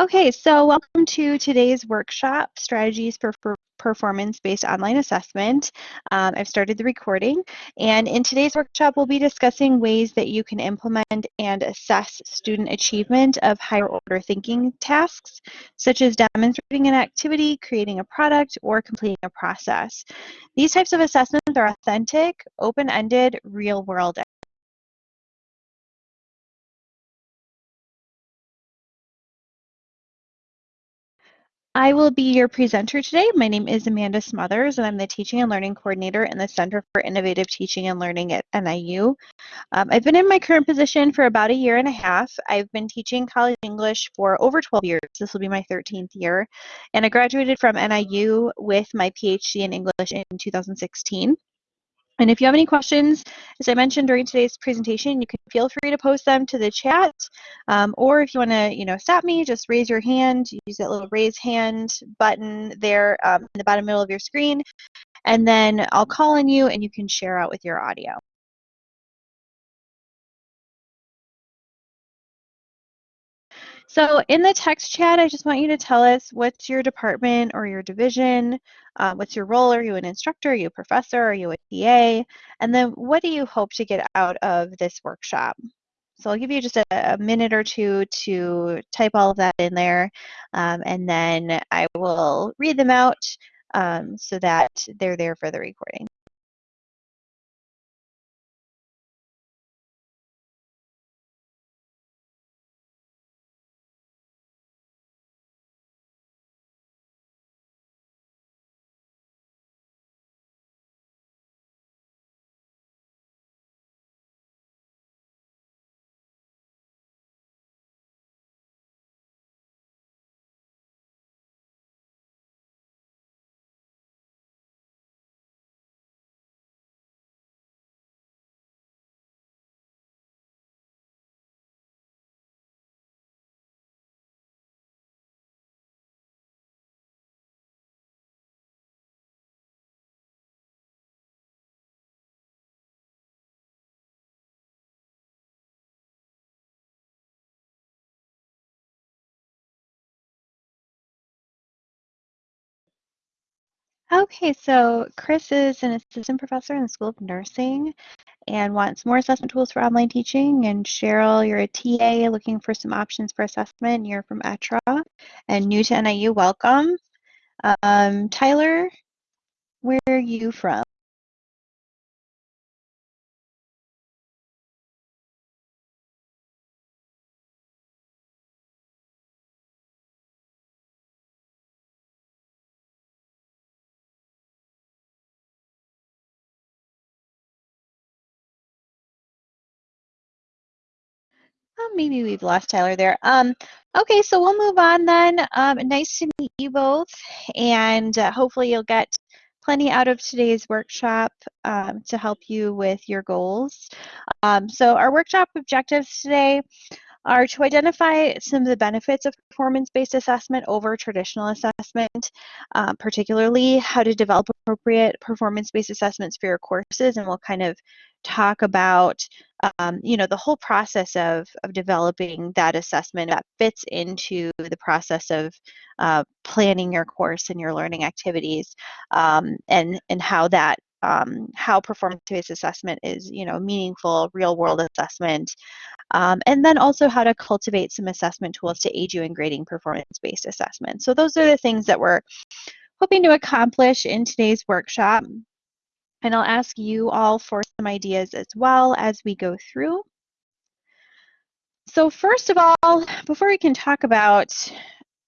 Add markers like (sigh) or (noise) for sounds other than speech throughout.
Okay, so welcome to today's workshop, Strategies for, for Performance-Based Online Assessment. Um, I've started the recording, and in today's workshop, we'll be discussing ways that you can implement and assess student achievement of higher order thinking tasks, such as demonstrating an activity, creating a product, or completing a process. These types of assessments are authentic, open-ended, real-world I will be your presenter today. My name is Amanda Smothers, and I'm the Teaching and Learning Coordinator in the Center for Innovative Teaching and Learning at NIU. Um, I've been in my current position for about a year and a half. I've been teaching college English for over 12 years. This will be my 13th year. And I graduated from NIU with my PhD in English in 2016. And if you have any questions, as I mentioned during today's presentation, you can feel free to post them to the chat. Um, or if you want to, you know, stop me, just raise your hand. Use that little raise hand button there um, in the bottom middle of your screen. And then I'll call on you and you can share out with your audio. So in the text chat, I just want you to tell us what's your department or your division, uh, what's your role? Are you an instructor? Are you a professor? Are you a TA? And then what do you hope to get out of this workshop? So I'll give you just a, a minute or two to type all of that in there, um, and then I will read them out um, so that they're there for the recording. Okay, so Chris is an assistant professor in the School of Nursing and wants more assessment tools for online teaching. And Cheryl, you're a TA looking for some options for assessment. You're from ETRA and new to NIU, welcome. Um, Tyler, where are you from? Maybe we've lost Tyler there. Um, okay, so we'll move on then. Um, nice to meet you both, and uh, hopefully you'll get plenty out of today's workshop um, to help you with your goals. Um, so our workshop objectives today are to identify some of the benefits of performance-based assessment over traditional assessment, uh, particularly how to develop appropriate performance-based assessments for your courses, and we'll kind of talk about um, you know the whole process of of developing that assessment that fits into the process of uh, planning your course and your learning activities um, and and how that um, how performance-based assessment is you know meaningful real-world assessment um, and then also how to cultivate some assessment tools to aid you in grading performance-based assessment. So those are the things that we're hoping to accomplish in today's workshop and I'll ask you all for some ideas as well as we go through. So first of all, before we can talk about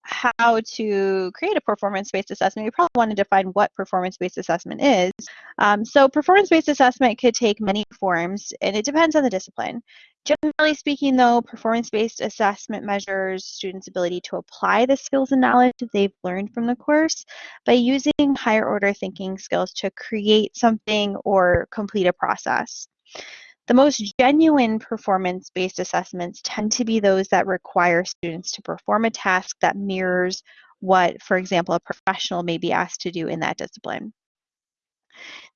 how to create a performance-based assessment, we probably want to define what performance-based assessment is. Um, so performance-based assessment could take many forms, and it depends on the discipline. Generally speaking, though, performance-based assessment measures students' ability to apply the skills and knowledge that they've learned from the course by using higher order thinking skills to create something or complete a process. The most genuine performance-based assessments tend to be those that require students to perform a task that mirrors what, for example, a professional may be asked to do in that discipline.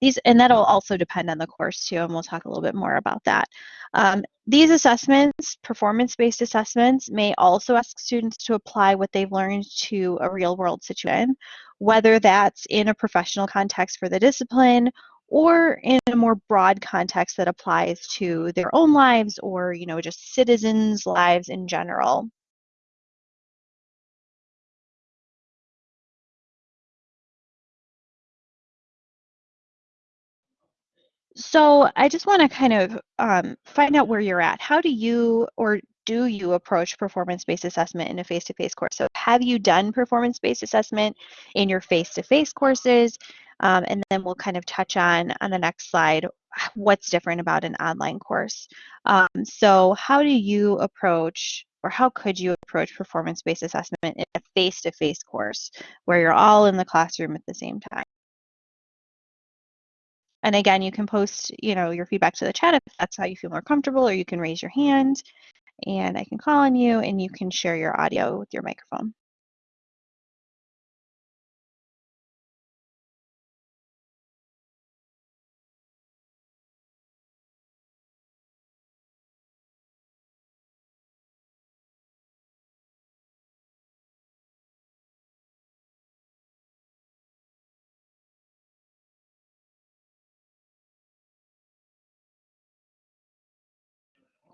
these, and that'll also depend on the course too, and we'll talk a little bit more about that. Um, these assessments, performance-based assessments, may also ask students to apply what they've learned to a real-world situation, whether that's in a professional context for the discipline or in a more broad context that applies to their own lives or, you know, just citizens' lives in general. So I just want to kind of um, find out where you're at. How do you or do you approach performance-based assessment in a face-to-face course? So have you done performance-based assessment in your face-to-face courses? Um, and then we'll kind of touch on on the next slide what's different about an online course. Um, so how do you approach or how could you approach performance-based assessment in a face-to-face course where you're all in the classroom at the same time? And again, you can post, you know, your feedback to the chat if that's how you feel more comfortable, or you can raise your hand and I can call on you and you can share your audio with your microphone.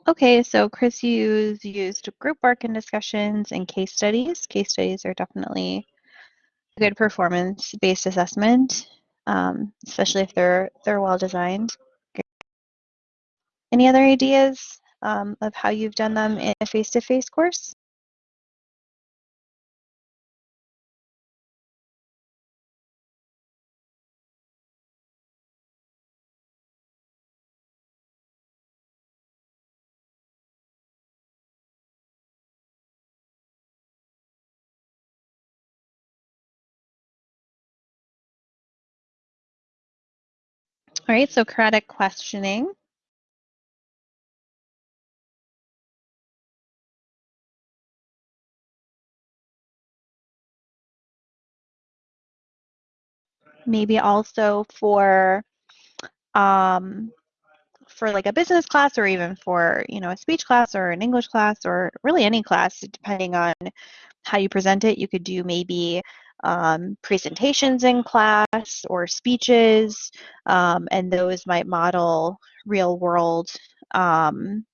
Okay, so Chris used, used group work and discussions and case studies. Case studies are definitely a good performance-based assessment, um, especially if they're they're well designed. Any other ideas um, of how you've done them in a face-to-face -face course? All right, so Socratic questioning. Maybe also for um, for like a business class or even for you know a speech class or an English class or really any class depending on how you present it. You could do maybe um, presentations in class or speeches, um, and those might model real world um,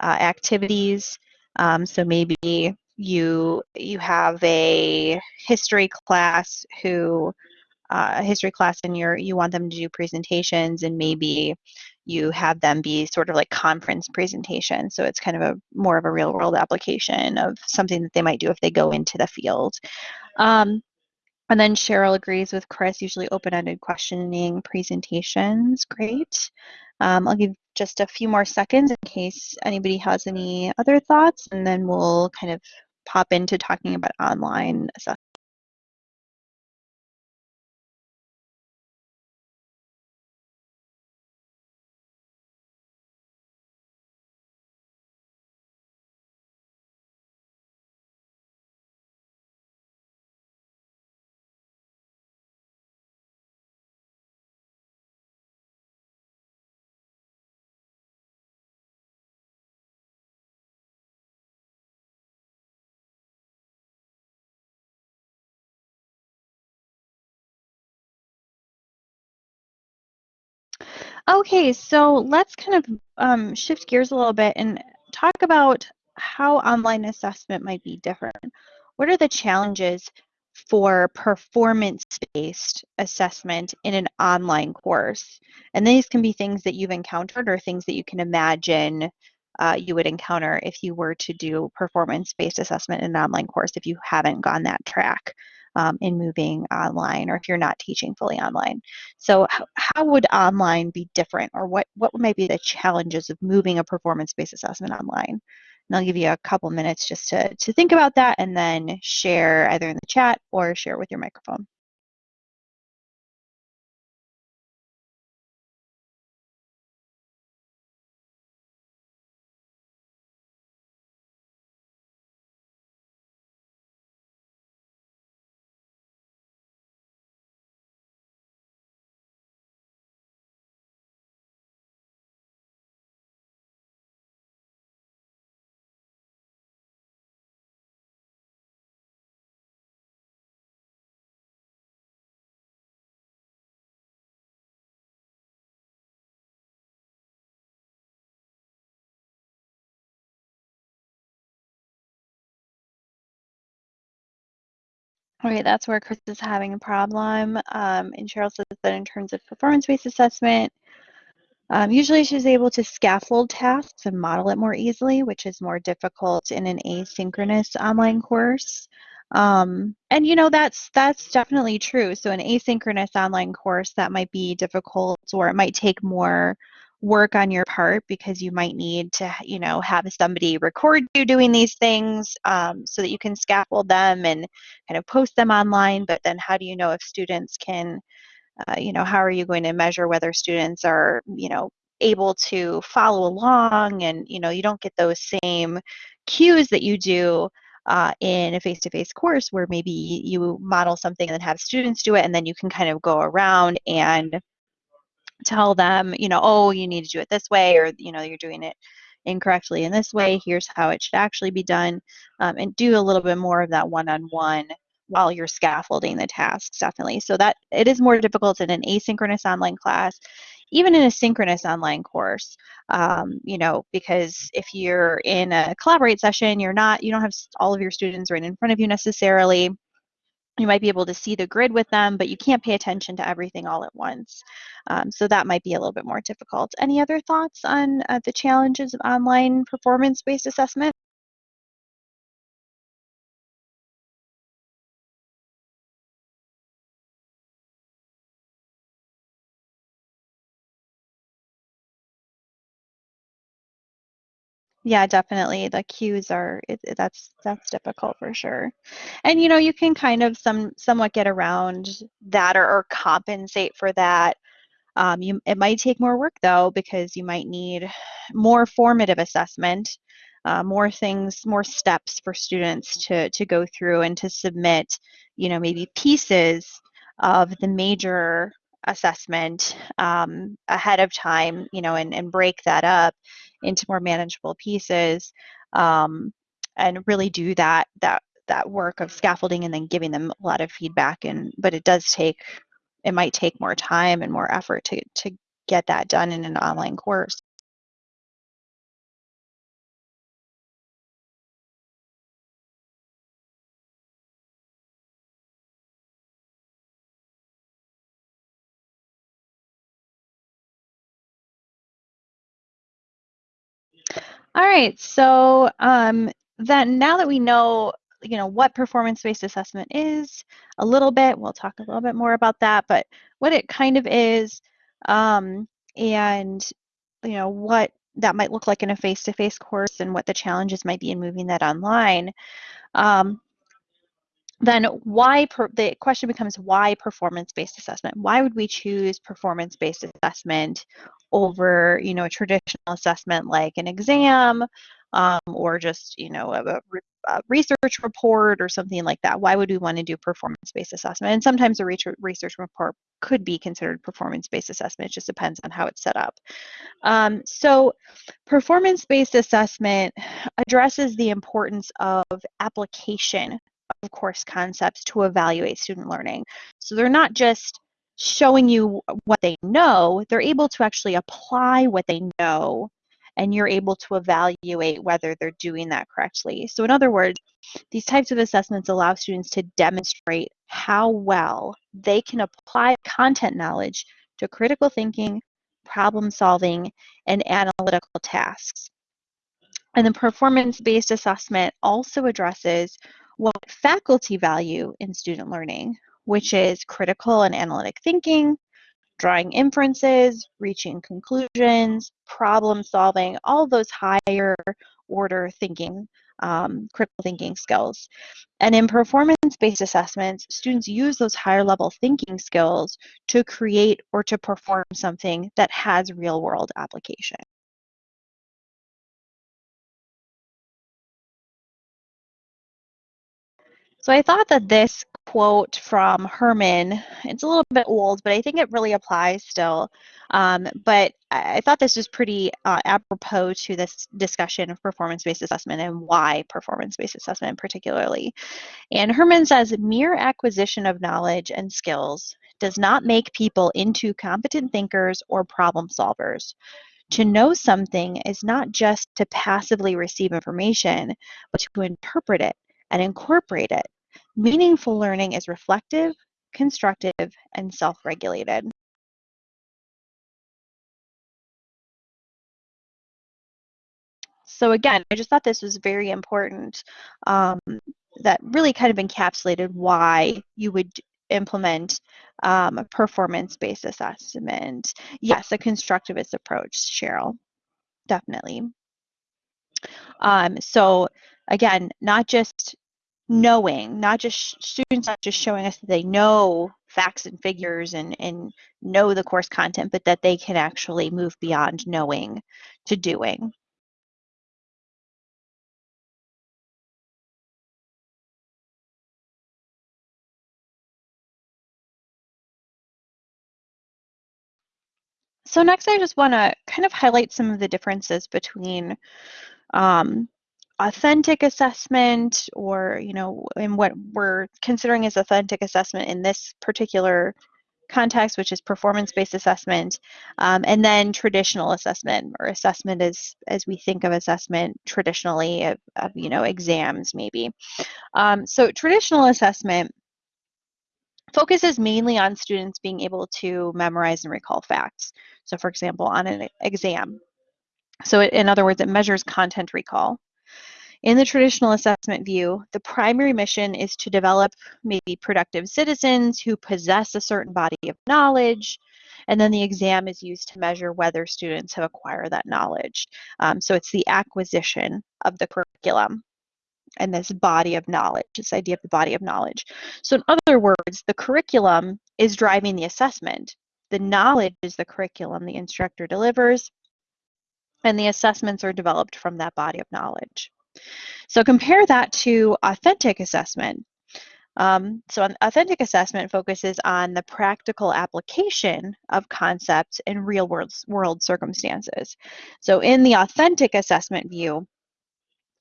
uh, activities. Um, so maybe you you have a history class who uh, history class and you're you want them to do presentations and maybe you have them be sort of like conference presentations so it's kind of a more of a real world application of something that they might do if they go into the field um, and then Cheryl agrees with Chris, usually open-ended questioning presentations. Great. Um, I'll give just a few more seconds in case anybody has any other thoughts, and then we'll kind of pop into talking about online assessment. Okay, so let's kind of um, shift gears a little bit and talk about how online assessment might be different. What are the challenges for performance-based assessment in an online course? And these can be things that you've encountered or things that you can imagine uh, you would encounter if you were to do performance-based assessment in an online course if you haven't gone that track um, in moving online or if you're not teaching fully online. So how, would online be different or what, what might be the challenges of moving a performance-based assessment online? And I'll give you a couple minutes just to, to think about that and then share either in the chat or share with your microphone. Right, that's where Chris is having a problem. Um, and Cheryl says that in terms of performance-based assessment, um, usually she's able to scaffold tasks and model it more easily, which is more difficult in an asynchronous online course. Um, and you know that's that's definitely true. So an asynchronous online course that might be difficult, or it might take more work on your part because you might need to you know have somebody record you doing these things um, so that you can scaffold them and kind of post them online. But then how do you know if students can uh, you know, how are you going to measure whether students are, you know, able to follow along and, you know, you don't get those same cues that you do uh, in a face-to-face course where maybe you model something and then have students do it and then you can kind of go around and tell them, you know, oh, you need to do it this way or, you know, you're doing it incorrectly in this way. Here's how it should actually be done um, and do a little bit more of that one-on-one while you're scaffolding the tasks definitely so that it is more difficult in an asynchronous online class even in a synchronous online course um, you know because if you're in a collaborate session you're not you don't have all of your students right in front of you necessarily you might be able to see the grid with them but you can't pay attention to everything all at once. Um, so that might be a little bit more difficult. Any other thoughts on uh, the challenges of online performance-based assessment Yeah, definitely. The cues are it, that's that's difficult for sure. And you know, you can kind of some somewhat get around that or, or compensate for that. Um, you it might take more work though because you might need more formative assessment, uh, more things, more steps for students to to go through and to submit, you know, maybe pieces of the major assessment um, ahead of time, you know, and, and break that up into more manageable pieces um, and really do that that that work of scaffolding and then giving them a lot of feedback. And but it does take it might take more time and more effort to to get that done in an online course all right so um then now that we know you know what performance-based assessment is a little bit we'll talk a little bit more about that but what it kind of is um, and you know what that might look like in a face-to-face course and what the challenges might be in moving that online um, then why the question becomes why performance-based assessment? Why would we choose performance-based assessment over you know a traditional assessment like an exam um, or just you know a, a, research report or something like that. Why would we want to do performance-based assessment? And sometimes a research report could be considered performance-based assessment. It just depends on how it's set up. Um, so performance-based assessment addresses the importance of application of course concepts to evaluate student learning. So they're not just showing you what they know, they're able to actually apply what they know and you're able to evaluate whether they're doing that correctly. So in other words, these types of assessments allow students to demonstrate how well they can apply content knowledge to critical thinking, problem solving, and analytical tasks. And the performance-based assessment also addresses what faculty value in student learning, which is critical and analytic thinking, drawing inferences, reaching conclusions, problem solving, all those higher order thinking, um, critical thinking skills. And in performance-based assessments, students use those higher level thinking skills to create or to perform something that has real world application. So I thought that this quote from Herman, it's a little bit old, but I think it really applies still. Um, but I thought this was pretty uh, apropos to this discussion of performance-based assessment and why performance-based assessment particularly. And Herman says, mere acquisition of knowledge and skills does not make people into competent thinkers or problem solvers. To know something is not just to passively receive information, but to interpret it and incorporate it. meaningful learning is reflective, constructive, and self-regulated. So again, I just thought this was very important um, that really kind of encapsulated why you would implement um, a performance-based assessment. Yes, a constructivist approach, Cheryl, definitely. Um, so again, not just knowing, not just students not just showing us that they know facts and figures and, and know the course content, but that they can actually move beyond knowing to doing. So next I just want to kind of highlight some of the differences between um, authentic assessment or, you know, in what we're considering as authentic assessment in this particular context, which is performance-based assessment, um, and then traditional assessment or assessment as, as we think of assessment traditionally of, of you know, exams maybe. Um, so traditional assessment focuses mainly on students being able to memorize and recall facts. So for example, on an exam. So in other words, it measures content recall. In the traditional assessment view, the primary mission is to develop maybe productive citizens who possess a certain body of knowledge, and then the exam is used to measure whether students have acquired that knowledge. Um, so it's the acquisition of the curriculum and this body of knowledge, this idea of the body of knowledge. So in other words, the curriculum is driving the assessment. The knowledge is the curriculum the instructor delivers, and the assessments are developed from that body of knowledge. So compare that to authentic assessment. Um, so authentic assessment focuses on the practical application of concepts in real world, world circumstances. So in the authentic assessment view,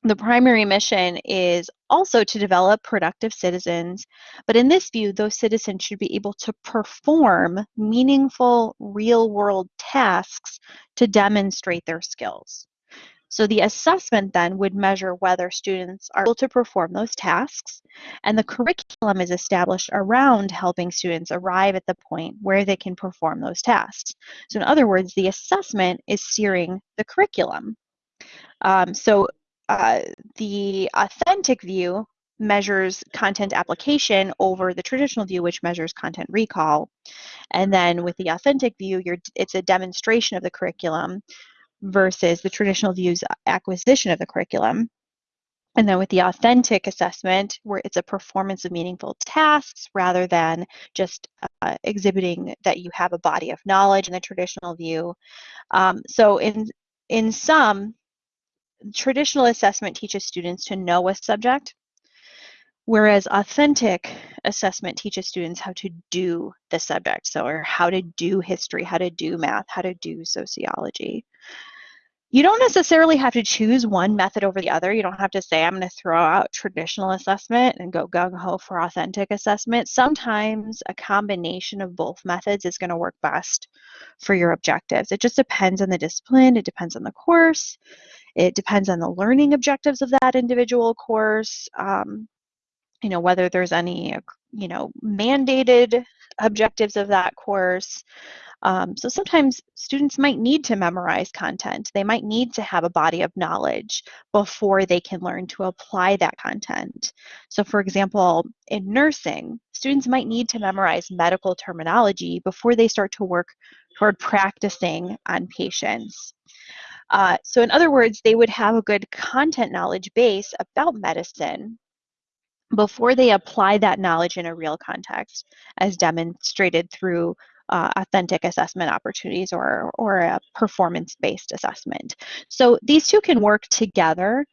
the primary mission is also to develop productive citizens, but in this view, those citizens should be able to perform meaningful real world tasks to demonstrate their skills. So the assessment then would measure whether students are able to perform those tasks, and the curriculum is established around helping students arrive at the point where they can perform those tasks. So in other words, the assessment is steering the curriculum. Um, so uh, the authentic view measures content application over the traditional view, which measures content recall. And then with the authentic view, it's a demonstration of the curriculum versus the traditional view's acquisition of the curriculum. And then with the authentic assessment, where it's a performance of meaningful tasks rather than just uh, exhibiting that you have a body of knowledge in the traditional view. Um, so in in some, traditional assessment teaches students to know a subject, whereas authentic assessment teaches students how to do the subject, so or how to do history, how to do math, how to do sociology. You don't necessarily have to choose one method over the other. You don't have to say, I'm going to throw out traditional assessment and go gung ho for authentic assessment. Sometimes a combination of both methods is going to work best for your objectives. It just depends on the discipline, it depends on the course, it depends on the learning objectives of that individual course. Um, you know, whether there's any, you know, mandated objectives of that course. Um, so sometimes students might need to memorize content. They might need to have a body of knowledge before they can learn to apply that content. So for example, in nursing, students might need to memorize medical terminology before they start to work toward practicing on patients. Uh, so in other words, they would have a good content knowledge base about medicine before they apply that knowledge in a real context, as demonstrated through uh, authentic assessment opportunities or, or a performance-based assessment. So these two can work together.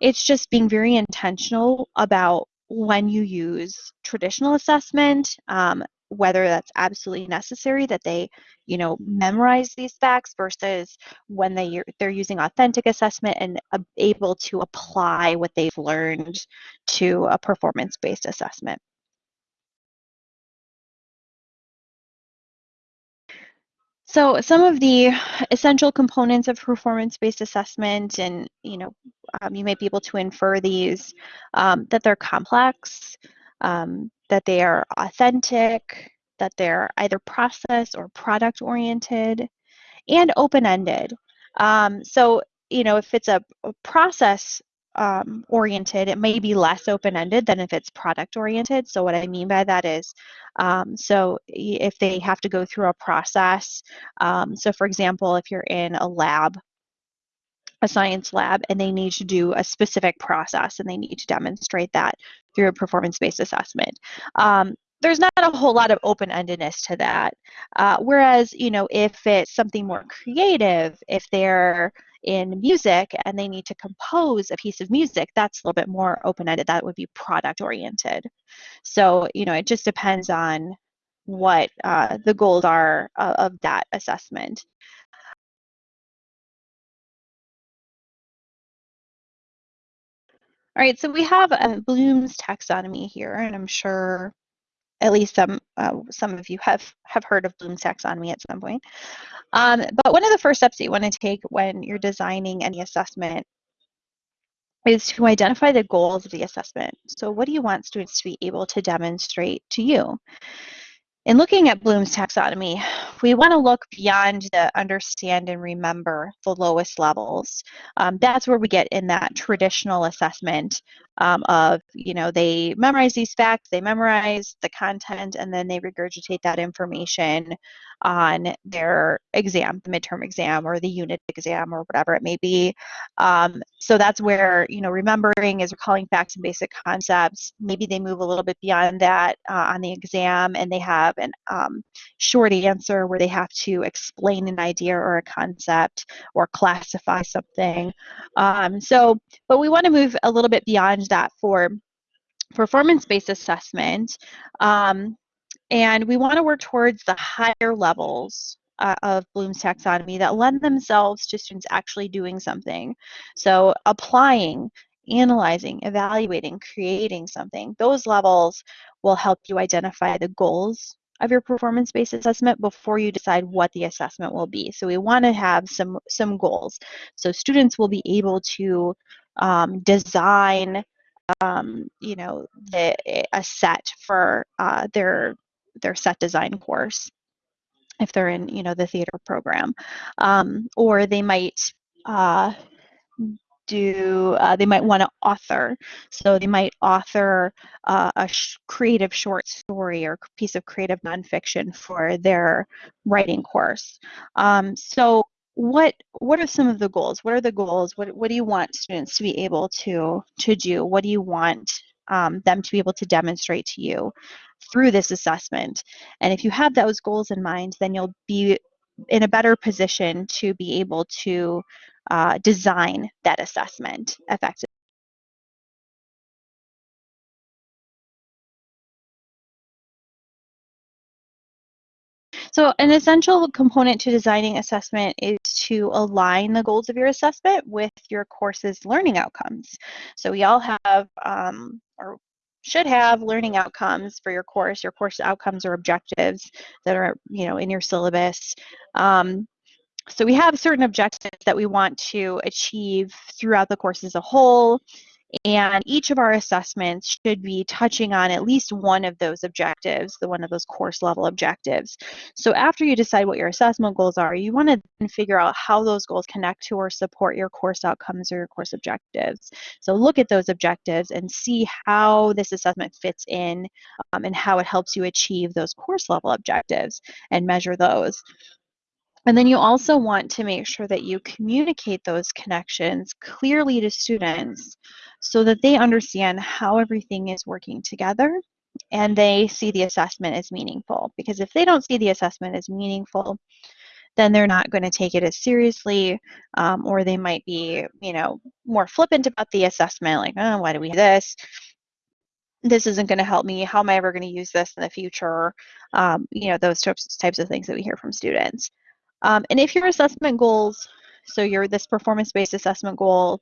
It's just being very intentional about when you use traditional assessment, um, whether that's absolutely necessary that they you know memorize these facts versus when they they're using authentic assessment and able to apply what they've learned to a performance-based assessment. So some of the essential components of performance-based assessment, and you know, um, you might be able to infer these, um, that they're complex, um, that they are authentic, that they're either process or product oriented, and open ended. Um, so, you know, if it's a, a process um, oriented, it may be less open ended than if it's product oriented. So, what I mean by that is, um, so if they have to go through a process, um, so for example, if you're in a lab a science lab and they need to do a specific process and they need to demonstrate that through a performance-based assessment. Um, there's not a whole lot of open-endedness to that. Uh, whereas, you know, if it's something more creative, if they're in music and they need to compose a piece of music, that's a little bit more open-ended. That would be product-oriented. So, you know, it just depends on what uh, the goals are uh, of that assessment. All right, so we have Bloom's taxonomy here, and I'm sure at least some uh, some of you have have heard of Bloom's taxonomy at some point. Um, but one of the first steps that you want to take when you're designing any assessment is to identify the goals of the assessment. So what do you want students to be able to demonstrate to you? In looking at Bloom's taxonomy, we want to look beyond the understand and remember the lowest levels. Um, that's where we get in that traditional assessment um, of, you know, they memorize these facts, they memorize the content, and then they regurgitate that information on their exam, the midterm exam or the unit exam or whatever it may be. Um, so that's where, you know, remembering is recalling facts and basic concepts. Maybe they move a little bit beyond that uh, on the exam and they have an um, short answer where they have to explain an idea or a concept or classify something. Um, so, but we want to move a little bit beyond that for performance-based assessment. Um, and we want to work towards the higher levels uh, of Bloom's taxonomy that lend themselves to students actually doing something. So applying, analyzing, evaluating, creating something, those levels will help you identify the goals of your performance-based assessment before you decide what the assessment will be. So we want to have some, some goals. So students will be able to um, design um, you know, the, a set for uh, their their set design course if they're in you know the theater program. Um, or they might uh, do uh, they might want to author. So they might author uh, a sh creative short story or piece of creative nonfiction for their writing course. Um, so what what are some of the goals what are the goals what, what do you want students to be able to to do what do you want um, them to be able to demonstrate to you through this assessment. And if you have those goals in mind, then you'll be in a better position to be able to uh, design that assessment effectively. So an essential component to designing assessment is to align the goals of your assessment with your course's learning outcomes. So we all have, um, or should have learning outcomes for your course, your course outcomes or objectives that are, you know, in your syllabus. Um, so we have certain objectives that we want to achieve throughout the course as a whole. And each of our assessments should be touching on at least one of those objectives, the one of those course level objectives. So after you decide what your assessment goals are, you want to figure out how those goals connect to or support your course outcomes or your course objectives. So look at those objectives and see how this assessment fits in um, and how it helps you achieve those course level objectives and measure those. And then you also want to make sure that you communicate those connections clearly to students so that they understand how everything is working together and they see the assessment as meaningful. Because if they don't see the assessment as meaningful, then they're not going to take it as seriously, um, or they might be, you know, more flippant about the assessment, like, oh, why do we do this? This isn't going to help me. How am I ever going to use this in the future? Um, you know, those types, types of things that we hear from students. Um, and if your assessment goals, so your this performance-based assessment goal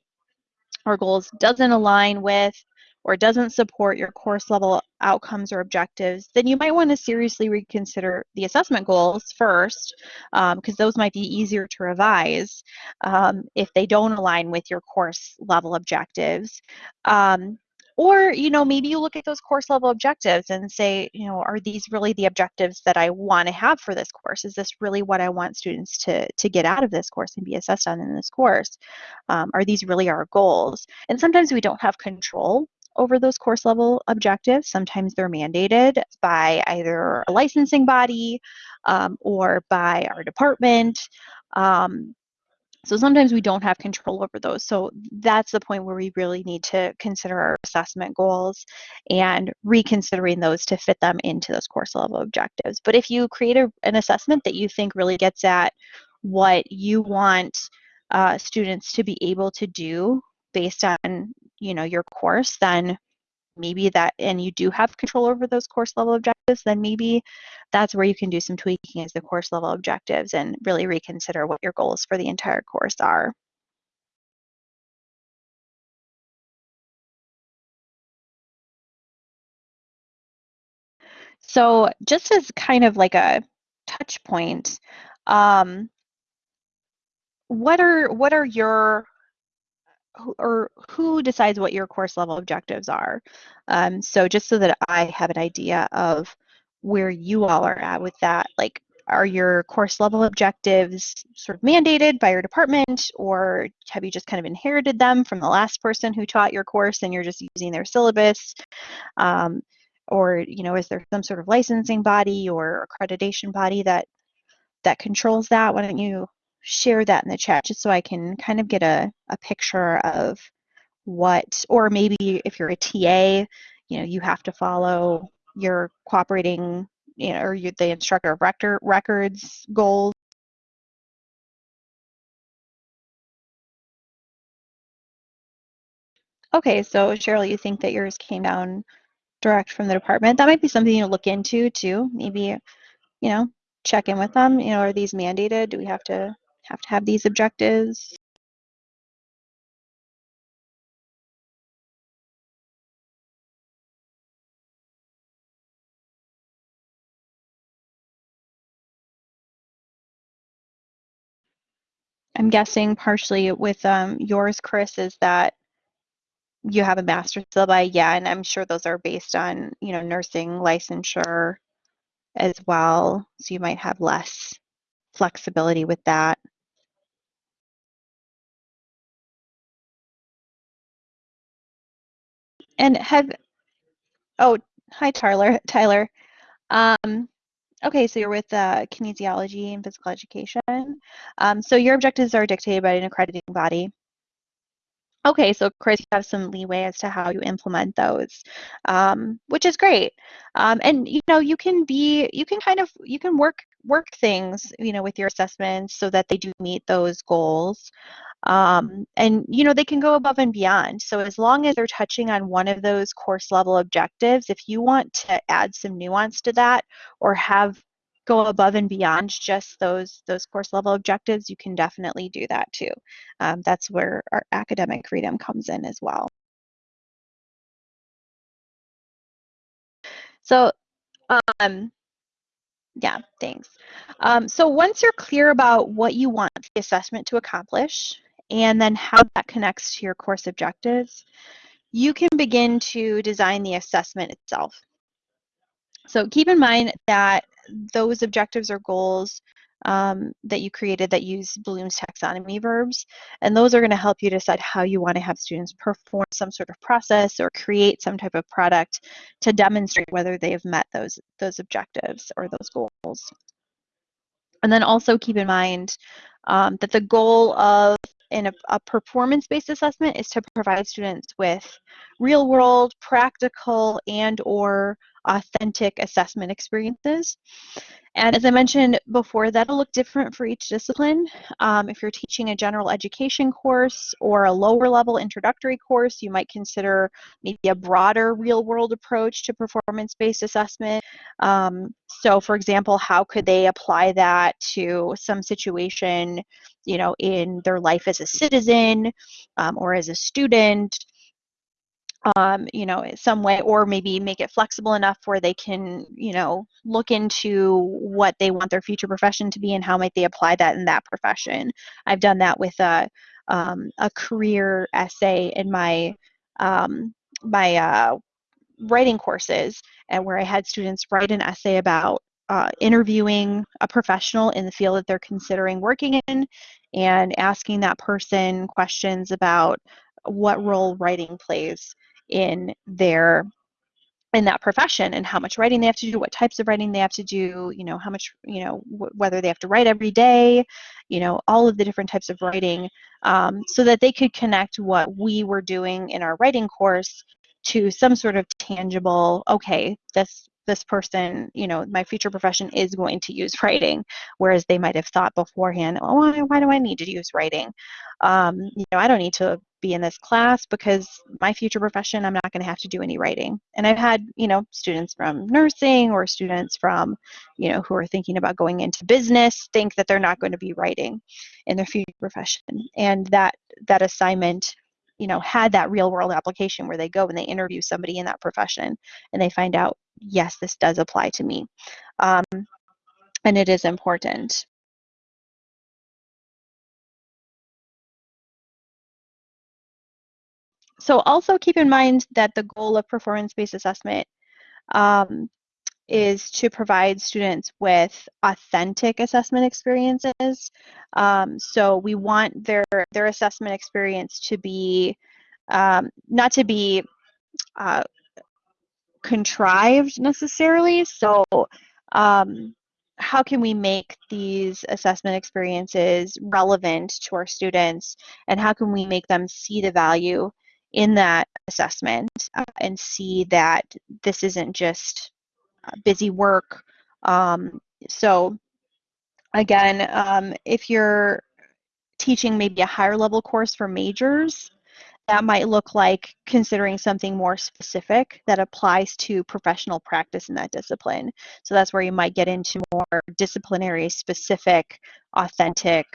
or goals doesn't align with or doesn't support your course level outcomes or objectives, then you might want to seriously reconsider the assessment goals first, because um, those might be easier to revise um, if they don't align with your course level objectives. Um, or, you know, maybe you look at those course level objectives and say, you know, are these really the objectives that I want to have for this course? Is this really what I want students to, to get out of this course and be assessed on in this course? Um, are these really our goals? And sometimes we don't have control over those course level objectives. Sometimes they're mandated by either a licensing body um, or by our department. Um, so sometimes we don't have control over those. So that's the point where we really need to consider our assessment goals and reconsidering those to fit them into those course level objectives. But if you create a, an assessment that you think really gets at what you want uh, students to be able to do based on you know your course, then maybe that and you do have control over those course level objectives then maybe that's where you can do some tweaking as the course level objectives and really reconsider what your goals for the entire course are. So just as kind of like a touch point um, what are what are your or who decides what your course level objectives are. Um, so just so that I have an idea of where you all are at with that, like are your course level objectives sort of mandated by your department or have you just kind of inherited them from the last person who taught your course and you're just using their syllabus? Um, or, you know, is there some sort of licensing body or accreditation body that that controls that? Why don't you share that in the chat just so I can kind of get a, a picture of what, or maybe if you're a TA, you know, you have to follow your cooperating, you know, or you, the instructor of record, records goals. Okay, so Cheryl, you think that yours came down direct from the department? That might be something you look into too. Maybe, you know, check in with them. You know, are these mandated? Do we have to have to have these objectives. I'm guessing partially with um, yours, Chris, is that you have a master's syllabi, yeah, and I'm sure those are based on, you know, nursing licensure as well. So you might have less flexibility with that. And have, oh, hi, Tyler. (laughs) Tyler. Um, okay, so you're with uh, kinesiology and physical education. Um, so your objectives are dictated by an accrediting body. Okay, so Chris, you have some leeway as to how you implement those, um, which is great. Um, and you know, you can be, you can kind of, you can work work things, you know, with your assessments so that they do meet those goals. Um, and you know they can go above and beyond so as long as they're touching on one of those course level objectives if you want to add some nuance to that or have go above and beyond just those those course level objectives you can definitely do that too um, that's where our academic freedom comes in as well so um, yeah, thanks. Um, so once you're clear about what you want the assessment to accomplish, and then how that connects to your course objectives, you can begin to design the assessment itself. So keep in mind that those objectives or goals um, that you created that use Bloom's taxonomy verbs, and those are going to help you decide how you want to have students perform some sort of process or create some type of product to demonstrate whether they have met those those objectives or those goals. And then also keep in mind um, that the goal of in a, a performance-based assessment is to provide students with real-world, practical, and or authentic assessment experiences. And as I mentioned before, that'll look different for each discipline. Um, if you're teaching a general education course or a lower level introductory course, you might consider maybe a broader real world approach to performance-based assessment. Um, so for example, how could they apply that to some situation, you know, in their life as a citizen um, or as a student? Um, you know, some way, or maybe make it flexible enough where they can, you know, look into what they want their future profession to be and how might they apply that in that profession. I've done that with a, um, a career essay in my um, my uh, writing courses and where I had students write an essay about uh, interviewing a professional in the field that they're considering working in and asking that person questions about what role writing plays in their in that profession and how much writing they have to do what types of writing they have to do you know how much you know whether they have to write every day you know all of the different types of writing um, so that they could connect what we were doing in our writing course to some sort of tangible okay this this person you know my future profession is going to use writing whereas they might have thought beforehand oh why, why do i need to use writing? Um, you know i don't need to be in this class because my future profession i'm not going to have to do any writing. And i've had you know students from nursing or students from you know who are thinking about going into business think that they're not going to be writing in their future profession. And that that assignment you know had that real world application where they go and they interview somebody in that profession and they find out yes this does apply to me. Um, and it is important so also keep in mind that the goal of performance-based assessment um, is to provide students with authentic assessment experiences. Um, so we want their their assessment experience to be um, not to be uh, contrived necessarily. So um, how can we make these assessment experiences relevant to our students and how can we make them see the value in that assessment uh, and see that this isn't just uh, busy work. Um, so again, um, if you're teaching maybe a higher level course for majors, that might look like considering something more specific that applies to professional practice in that discipline. So that's where you might get into more disciplinary specific, authentic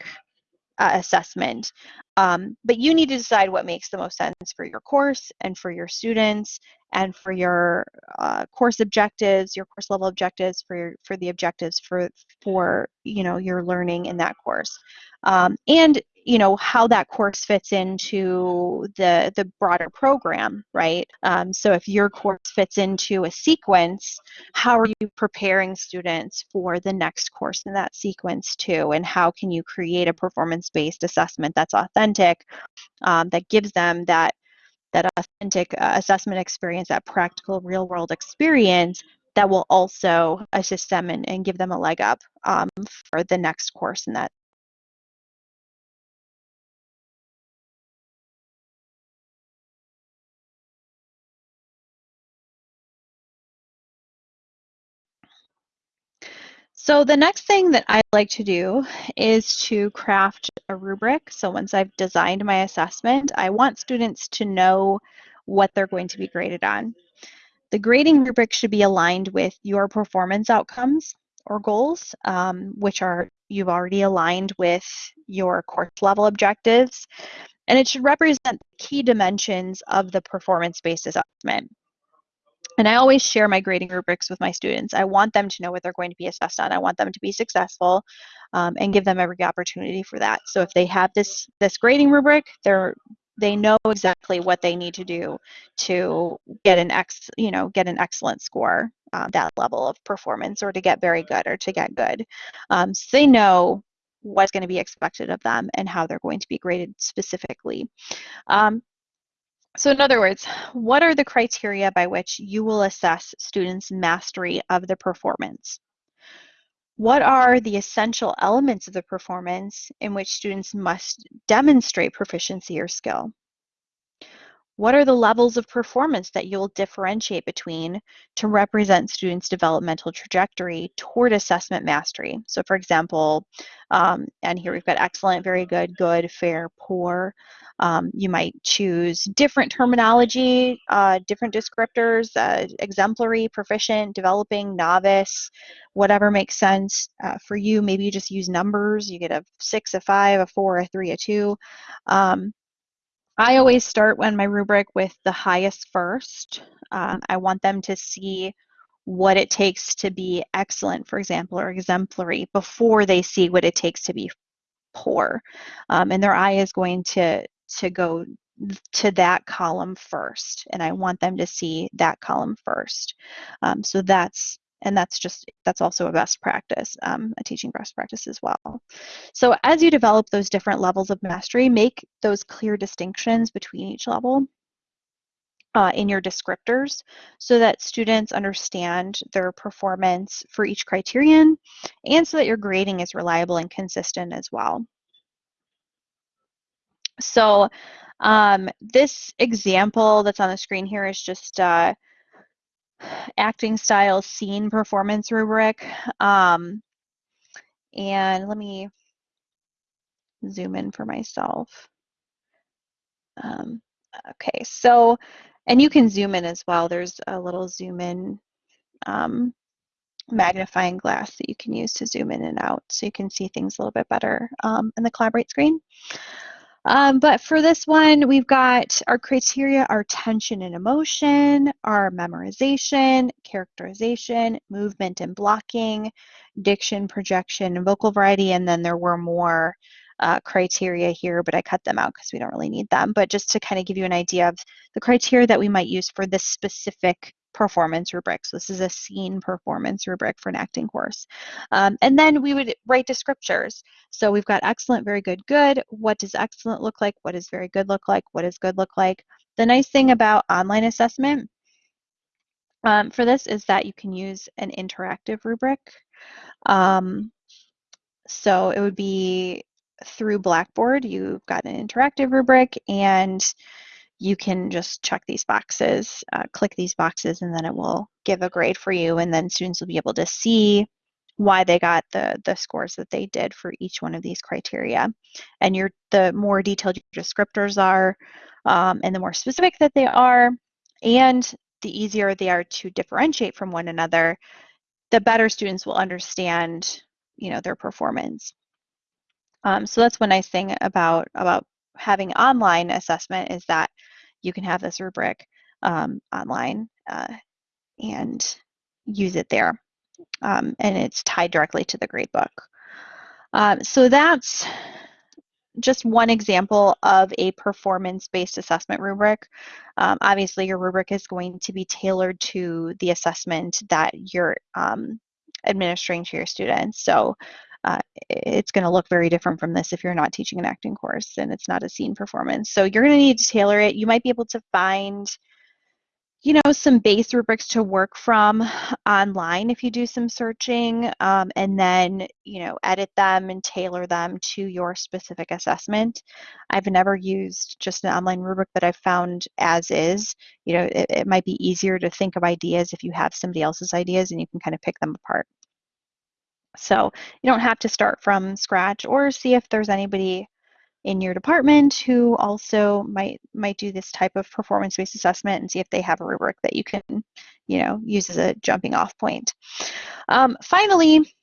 uh, assessment. Um, but you need to decide what makes the most sense for your course and for your students and for your uh, course objectives, your course level objectives, for your, for the objectives for for you know your learning in that course, um, and you know how that course fits into the the broader program right? Um, so if your course fits into a sequence how are you preparing students for the next course in that sequence too? And how can you create a performance based assessment that's authentic um, that gives them that that authentic uh, assessment experience that practical real world experience that will also assist them and, and give them a leg up um, for the next course in that So the next thing that I like to do is to craft a rubric. So once I've designed my assessment, I want students to know what they're going to be graded on. The grading rubric should be aligned with your performance outcomes or goals, um, which are you've already aligned with your course level objectives. And it should represent the key dimensions of the performance-based assessment. And I always share my grading rubrics with my students. I want them to know what they're going to be assessed on. I want them to be successful um, and give them every opportunity for that. So if they have this this grading rubric, they're they know exactly what they need to do to get an ex you know get an excellent score uh, that level of performance or to get very good or to get good um, so they know what's going to be expected of them and how they're going to be graded specifically um, so in other words, what are the criteria by which you will assess students' mastery of the performance? What are the essential elements of the performance in which students must demonstrate proficiency or skill? What are the levels of performance that you'll differentiate between to represent students' developmental trajectory toward assessment mastery? So for example, um, and here we've got excellent, very good, good, fair, poor. Um, you might choose different terminology, uh, different descriptors, uh, exemplary, proficient, developing, novice, whatever makes sense uh, for you. Maybe you just use numbers. You get a six, a five, a four, a three, a two. Um, I always start when my rubric with the highest first. Um, I want them to see what it takes to be excellent, for example, or exemplary before they see what it takes to be poor. Um, and their eye is going to to go to that column first and I want them to see that column first. Um, so that's and that's just that's also a best practice um, a teaching best practice as well. So as you develop those different levels of mastery make those clear distinctions between each level uh, in your descriptors so that students understand their performance for each criterion and so that your grading is reliable and consistent as well. So um, this example that's on the screen here is just uh, acting style scene performance rubric. Um, and let me zoom in for myself. Um, okay, so, and you can zoom in as well. There's a little zoom in um, magnifying glass that you can use to zoom in and out so you can see things a little bit better um, in the Collaborate screen. Um, but for this one, we've got our criteria are tension and emotion, our memorization, characterization, movement and blocking, diction, projection, and vocal variety, and then there were more uh, criteria here, but I cut them out because we don't really need them. But just to kind of give you an idea of the criteria that we might use for this specific performance rubric. So this is a scene performance rubric for an acting course. Um, and then we would write descriptors. So we've got excellent, very good, good. What does excellent look like? What does very good look like? What does good look like? The nice thing about online assessment um, for this is that you can use an interactive rubric. Um, so it would be through Blackboard, you've got an interactive rubric and you can just check these boxes, uh, click these boxes, and then it will give a grade for you. And then students will be able to see why they got the, the scores that they did for each one of these criteria. And your the more detailed your descriptors are, um, and the more specific that they are, and the easier they are to differentiate from one another, the better students will understand, you know, their performance. Um, so that's one nice thing about about having online assessment is that you can have this rubric um, online uh, and use it there. Um, and it's tied directly to the gradebook. Um, so that's just one example of a performance-based assessment rubric. Um, obviously, your rubric is going to be tailored to the assessment that you're um, administering to your students. So uh, it's going to look very different from this if you're not teaching an acting course and it's not a scene performance. So you're going to need to tailor it. You might be able to find, you know, some base rubrics to work from online if you do some searching um, and then, you know, edit them and tailor them to your specific assessment. I've never used just an online rubric that I've found as is. You know, it, it might be easier to think of ideas if you have somebody else's ideas and you can kind of pick them apart. So you don't have to start from scratch or see if there's anybody in your department who also might might do this type of performance-based assessment and see if they have a rubric that you can, you know, use as a jumping off point. Um, finally,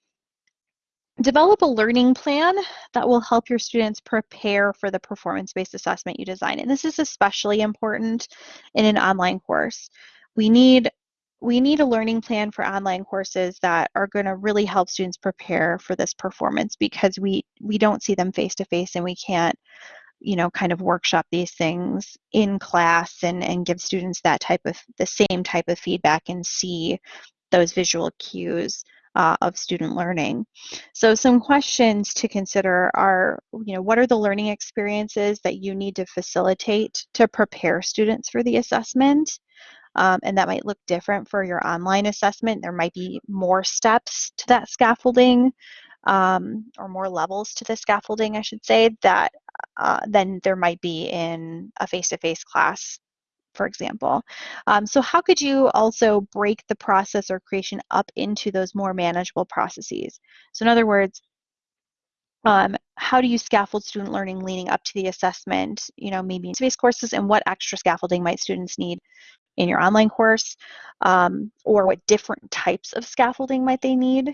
develop a learning plan that will help your students prepare for the performance-based assessment you design. And this is especially important in an online course. We need we need a learning plan for online courses that are going to really help students prepare for this performance because we we don't see them face to face and we can't you know kind of workshop these things in class and and give students that type of the same type of feedback and see those visual cues uh, of student learning. So some questions to consider are, you know, what are the learning experiences that you need to facilitate to prepare students for the assessment? Um, and that might look different for your online assessment. There might be more steps to that scaffolding um, or more levels to the scaffolding, I should say, that uh, than there might be in a face-to-face -face class for example. Um, so how could you also break the process or creation up into those more manageable processes? So in other words, um, how do you scaffold student learning leading up to the assessment, you know, maybe in space courses and what extra scaffolding might students need in your online course um, or what different types of scaffolding might they need.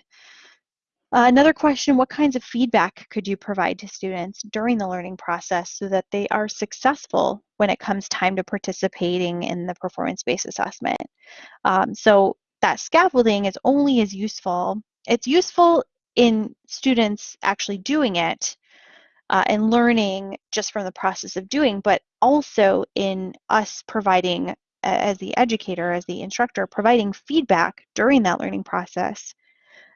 Uh, another question, what kinds of feedback could you provide to students during the learning process so that they are successful when it comes time to participating in the performance-based assessment? Um, so that scaffolding is only as useful, it's useful in students actually doing it, uh, and learning just from the process of doing, but also in us providing, as the educator, as the instructor, providing feedback during that learning process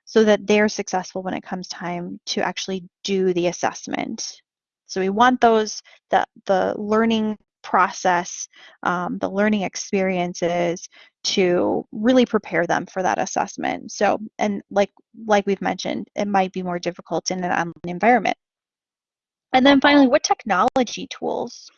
so that they're successful when it comes time to actually do the assessment. So we want those, the, the learning process, um, the learning experiences to really prepare them for that assessment. So, and like like we've mentioned, it might be more difficult in an online environment. And then finally, what technology tools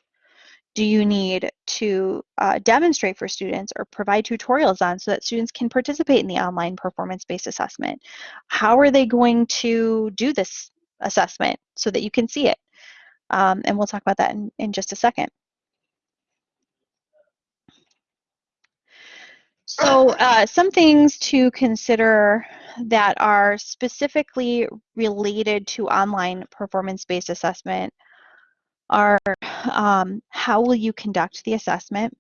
do you need to uh, demonstrate for students or provide tutorials on so that students can participate in the online performance-based assessment? How are they going to do this assessment so that you can see it? Um, and we'll talk about that in, in just a second. So uh, some things to consider that are specifically related to online performance-based assessment are um, how will you conduct the assessment?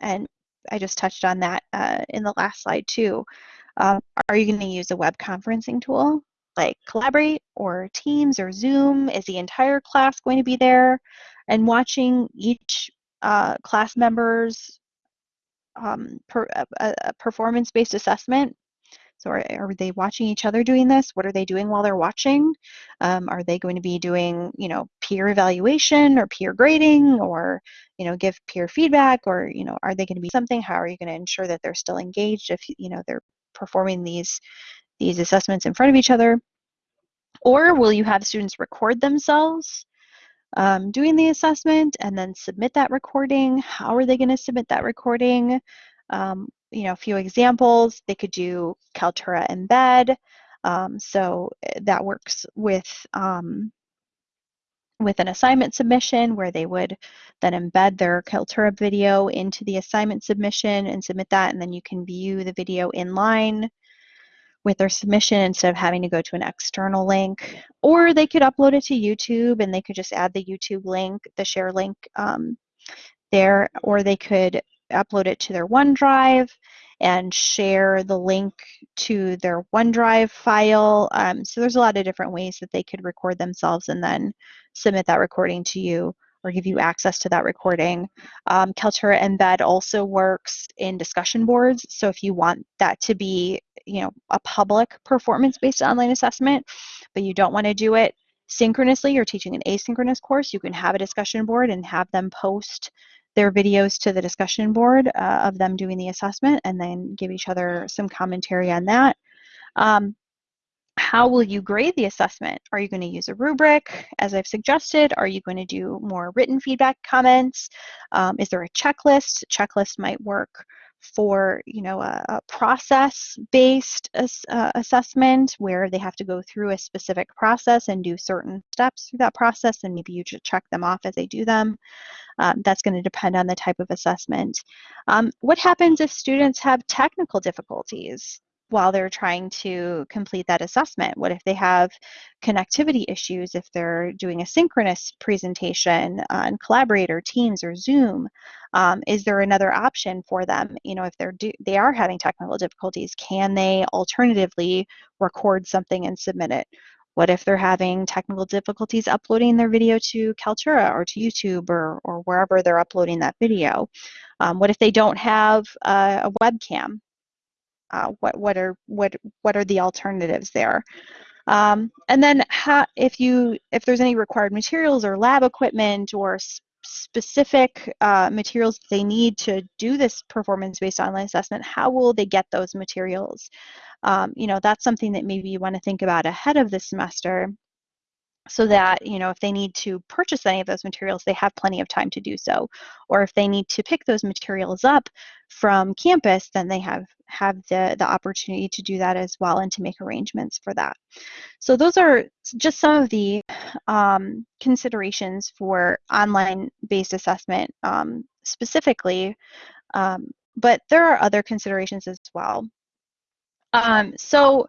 And I just touched on that uh, in the last slide too. Um, are you going to use a web conferencing tool like Collaborate or Teams or Zoom? Is the entire class going to be there and watching each uh, class member's um, per, performance-based assessment. So are, are, they watching each other doing this? What are they doing while they're watching? Um, are they going to be doing, you know, peer evaluation or peer grading or, you know, give peer feedback or, you know, are they going to be something? How are you going to ensure that they're still engaged if, you know, they're performing these, these assessments in front of each other? Or will you have students record themselves um, doing the assessment and then submit that recording. How are they going to submit that recording? Um, you know, a few examples. They could do Kaltura Embed. Um, so eh, that works with um, with an assignment submission where they would then embed their Kaltura video into the assignment submission and submit that, and then you can view the video in line with their submission instead of having to go to an external link. Or they could upload it to YouTube and they could just add the YouTube link, the share link um, there, or they could upload it to their OneDrive and share the link to their OneDrive file. Um, so there's a lot of different ways that they could record themselves and then submit that recording to you or give you access to that recording. Um, Kaltura Embed also works in discussion boards. So if you want that to be, you know, a public performance-based online assessment, but you don't want to do it synchronously, you're teaching an asynchronous course, you can have a discussion board and have them post their videos to the discussion board uh, of them doing the assessment and then give each other some commentary on that. Um, how will you grade the assessment? Are you going to use a rubric, as I've suggested? Are you going to do more written feedback comments? Um, is there a checklist? checklist might work for you know a, a process-based uh, assessment where they have to go through a specific process and do certain steps through that process, and maybe you just check them off as they do them. Um, that's going to depend on the type of assessment. Um, what happens if students have technical difficulties? While they're trying to complete that assessment? What if they have connectivity issues, if they're doing a synchronous presentation on Collaborate or Teams or Zoom? Um, is there another option for them? You know, if they're do, they are having technical difficulties, can they alternatively record something and submit it? What if they're having technical difficulties uploading their video to Kaltura or to YouTube or, or wherever they're uploading that video? Um, what if they don't have a webcam? Uh, what what are what what are the alternatives there? Um, and then how, if you if there's any required materials or lab equipment or specific uh, materials they need to do this performance-based online assessment how will they get those materials? Um, you know that's something that maybe you want to think about ahead of the semester so that you know if they need to purchase any of those materials they have plenty of time to do so. Or if they need to pick those materials up from campus then they have have the the opportunity to do that as well and to make arrangements for that. So those are just some of the um, considerations for online based assessment um, specifically um, but there are other considerations as well. Um, so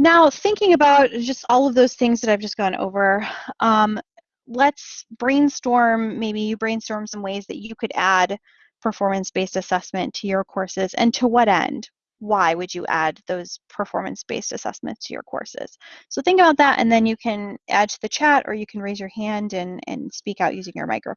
now, thinking about just all of those things that I've just gone over, um, let's brainstorm, maybe you brainstorm some ways that you could add performance-based assessment to your courses and to what end? why would you add those performance-based assessments to your courses? So think about that and then you can add to the chat or you can raise your hand and, and speak out using your microphone.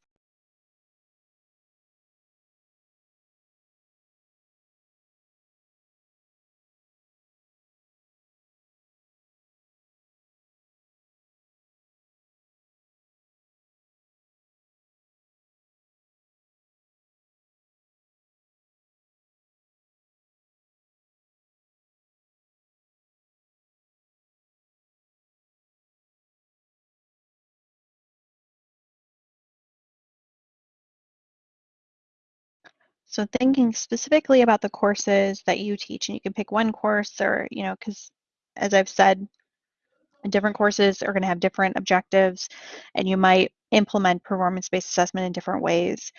So thinking specifically about the courses that you teach, and you can pick one course or, you know, because as I've said, different courses are going to have different objectives, and you might implement performance-based assessment in different ways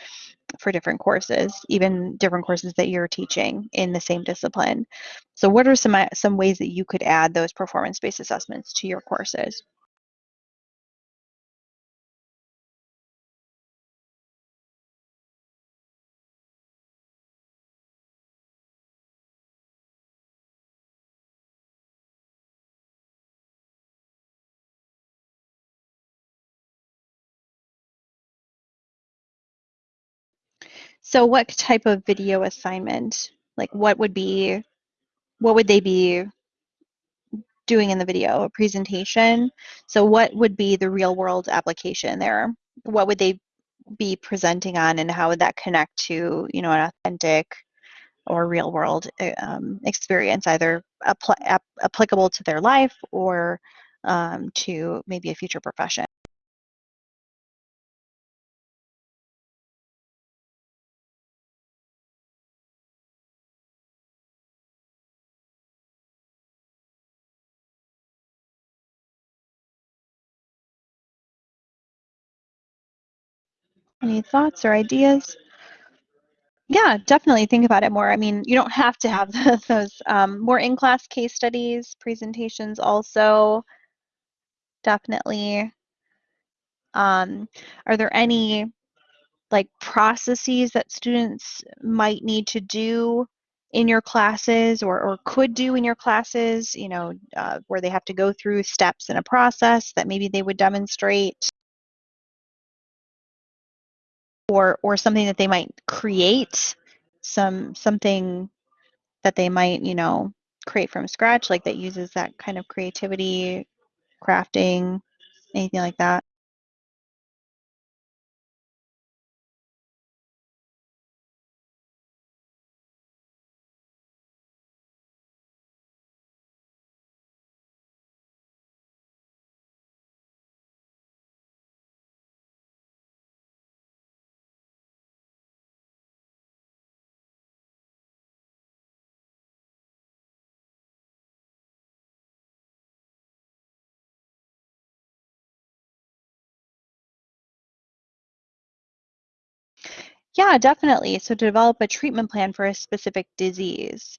for different courses, even different courses that you're teaching in the same discipline. So what are some, uh, some ways that you could add those performance-based assessments to your courses? So what type of video assignment, like what would be, what would they be doing in the video? A presentation? So what would be the real world application there? What would they be presenting on and how would that connect to, you know, an authentic or real world eh, um, experience, either apl ap applicable to their life or um, to maybe a future profession? Any thoughts or ideas? Yeah, definitely think about it more. I mean, you don't have to have (laughs) those um, more in-class case studies, presentations also, definitely. Um, are there any like processes that students might need to do in your classes or, or could do in your classes, you know, uh, where they have to go through steps in a process that maybe they would demonstrate? Or or something that they might create some something that they might you know create from scratch like that uses that kind of creativity crafting anything like that Yeah, definitely. So to develop a treatment plan for a specific disease,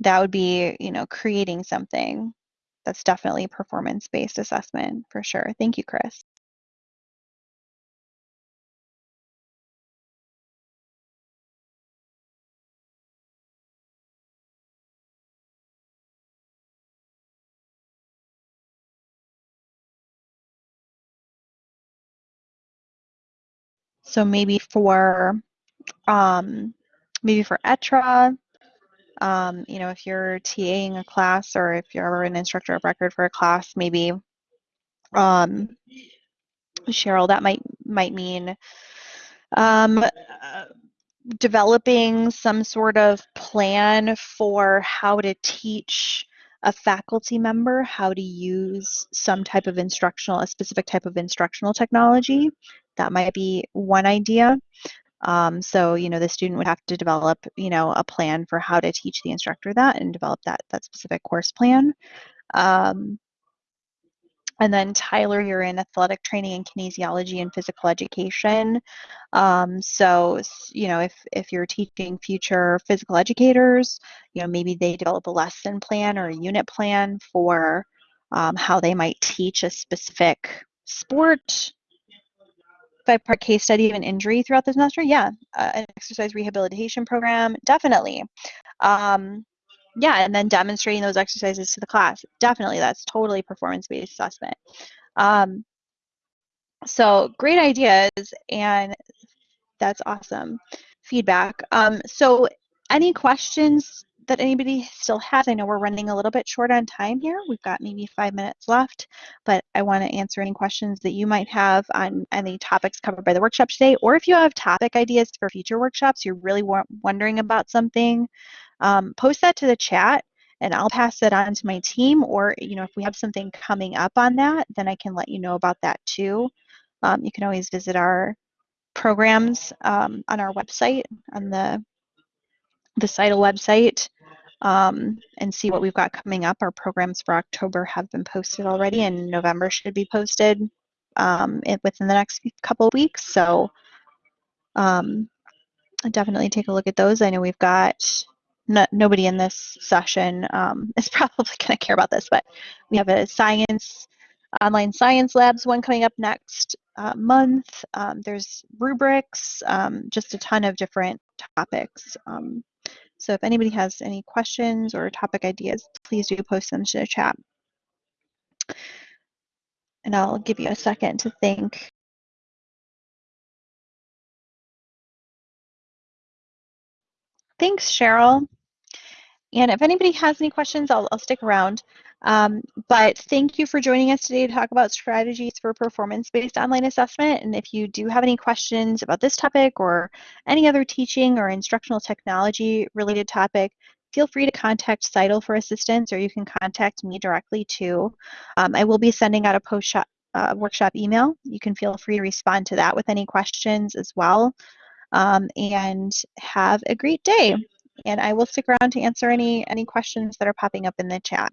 that would be, you know, creating something that's definitely performance-based assessment for sure. Thank you, Chris. So maybe for um, maybe for ETRA, um, you know, if you're TAing a class or if you're an instructor of record for a class, maybe um, Cheryl, that might might mean um, uh, developing some sort of plan for how to teach a faculty member how to use some type of instructional, a specific type of instructional technology. That might be one idea. Um, so, you know, the student would have to develop, you know, a plan for how to teach the instructor that and develop that, that specific course plan. Um, and then Tyler, you're in athletic training and kinesiology and physical education. Um, so, you know, if, if you're teaching future physical educators, you know, maybe they develop a lesson plan or a unit plan for um, how they might teach a specific sport five part case study of an injury throughout the semester? Yeah, uh, an exercise rehabilitation program, definitely. Um, yeah, and then demonstrating those exercises to the class. Definitely, that's totally performance-based assessment. Um, so great ideas, and that's awesome feedback. Um, so any questions that anybody still has? I know we're running a little bit short on time here. We've got maybe five minutes left, but I want to answer any questions that you might have on any topics covered by the workshop today, or if you have topic ideas for future workshops, you're really wondering about something, um, post that to the chat and I'll pass it on to my team, or you know, if we have something coming up on that, then I can let you know about that too. Um, you can always visit our programs um, on our website, on the, the CITL website, um, and see what we've got coming up. Our programs for October have been posted already, and November should be posted um, within the next couple weeks. So um, definitely take a look at those. I know we've got no, nobody in this session um, (laughs) is probably going to care about this, but we have a science online science labs one coming up next uh, month. Um, there's rubrics, um, just a ton of different topics. Um, so if anybody has any questions or topic ideas, please do post them to the chat. And I'll give you a second to think. Thanks, Cheryl. And if anybody has any questions, I'll, I'll stick around. Um, but thank you for joining us today to talk about strategies for performance-based online assessment. And if you do have any questions about this topic or any other teaching or instructional technology related topic, feel free to contact CITL for assistance or you can contact me directly too. Um, I will be sending out a post uh, workshop email. You can feel free to respond to that with any questions as well. Um, and have a great day and I will stick around to answer any any questions that are popping up in the chat.